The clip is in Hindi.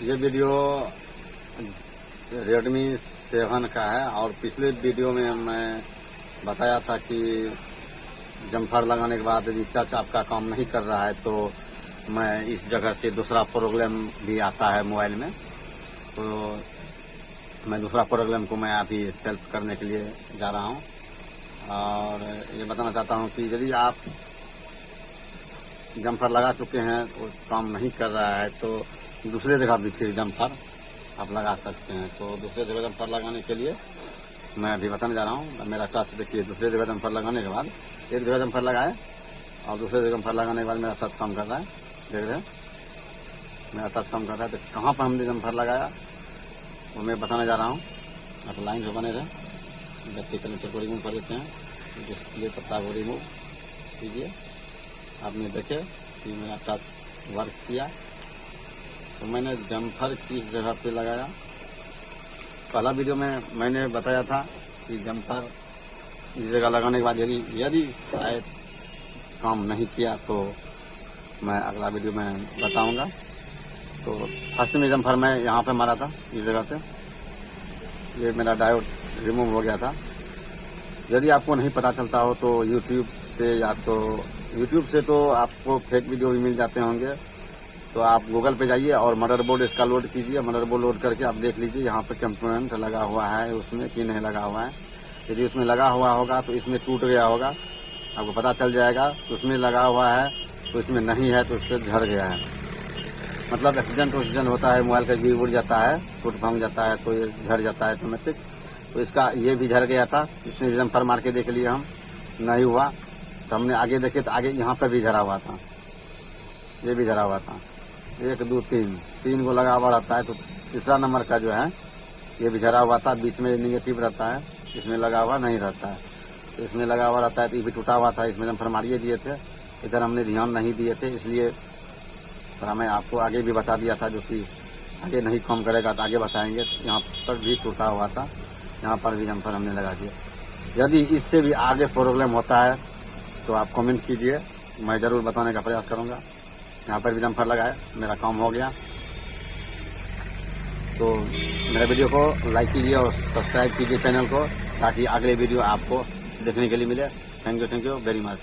ये वीडियो रेडमी सेवन का है और पिछले वीडियो में मैं बताया था कि जम्फर लगाने के बाद यदि टच आपका काम नहीं कर रहा है तो मैं इस जगह से दूसरा प्रोग्राम भी आता है मोबाइल में। तो मैं दूसरा प्रोग्राम को मैं अभी सेल्फ करने के लिए जा रहा हूँ। और ये बताना चाहता हूँ कि यदि आप जम्फर लगा चुके हैं, वो काम नहीं कर रहा है तो दूसरे जगह भी फिर जम्फर आप लगा सकते हैं। तो दूसरे जगह जम्फर लगाने के लिए मैं अभी बताने जा रहा हूँ, मेरा टच देखिए, दूसरे जगह जम्फर लगाने के बाद एक जगह जम्फर लगाए और दूसरे जगह जम्फर लगाने के बाद मेरा टच काम कर रहा है। देख रहे हैं, मेरा टच काम कर रहा है तो कहाँ पर हमने जम्फर लगाया, वो मैं बताने जा रहा हूँ। आप लाइन से बने रहे बैटरी कनेक्टर को रिमूव कर देते हैं डिस्प्ले पत्ता को रिमूव कीजिए। आपने देखे कि मेरा टच वर्क किया। तो मैंने जम्फर किस जगह पे लगाया? पहला वीडियो में मैंने बताया था कि जम्फर इस जगह लगाने के बाद यदि यदि शायद काम नहीं किया तो मैं अगला वीडियो में बताऊँगा। तो फ़र्स्ट में जम्फर मैं यहाँ पे मारा था, इस जगह पे। ये मेरा डायोड रिमूव हो गया था। यदि आपको नहीं पता चलता हो तो यूट्यूब से या तो यूट्यूब से तो आपको फेक वीडियो भी मिल जाते होंगे। तो आप गूगल पे जाइए और मदरबोर्ड इसका लोड कीजिए। मदरबोर्ड लोड करके आप देख लीजिए, यहाँ पे कंपोनेंट लगा हुआ है, उसमें कि नहीं लगा हुआ है। यदि उसमें लगा हुआ होगा तो इसमें टूट गया होगा। आपको पता चल जाएगा तो उसमें लगा हुआ है तो इसमें नहीं है तो उससे झड़ गया है। मतलब एक्सीडेंट ऑक्सीडेंट होता है, मोबाइल का गिर उड़ जाता है, टूट भाँग जाता है तो ये झड़ जाता है ऑटोमेटिक तो इसका ये भी झड़ गया था इसमें जम्फर मार के देख लिए हम। नहीं हुआ। तो हमने आगे देखे तो आगे यहाँ पर भी झरा हुआ था। ये भी झरा हुआ था। एक, दो, तीन। तीन को लगा हुआ रहता है तो तीसरा नंबर का जो है, ये भी झरा हुआ था। बीच में निगेटिव रहता है। इसमें लगा हुआ नहीं रहता है। तो इसमें लगा हुआ रहता है तो ये भी टूटा हुआ था। इसमें जम्फर मारिए दिए थे। इधर हमने ध्यान नहीं दिए थे, इसलिए थोड़ा मैं आपको आगे भी बता दिया था जो कि आगे नहीं कम करेगा तो आगे बताएँगे। तो यहाँ पर भी टूटा हुआ था। यहाँ पर भी जम्फर हमने लगा दिया। यदि इससे भी आगे प्रॉब्लम होता है तो आप कमेंट कीजिए। मैं ज़रूर बताने का प्रयास करूँगा। यहाँ पर भी जम्फर लगाए मेरा काम हो गया। तो मेरे वीडियो को लाइक कीजिए और सब्सक्राइब कीजिए चैनल को, ताकि अगले वीडियो आपको देखने के लिए मिले। Thank you thank you very much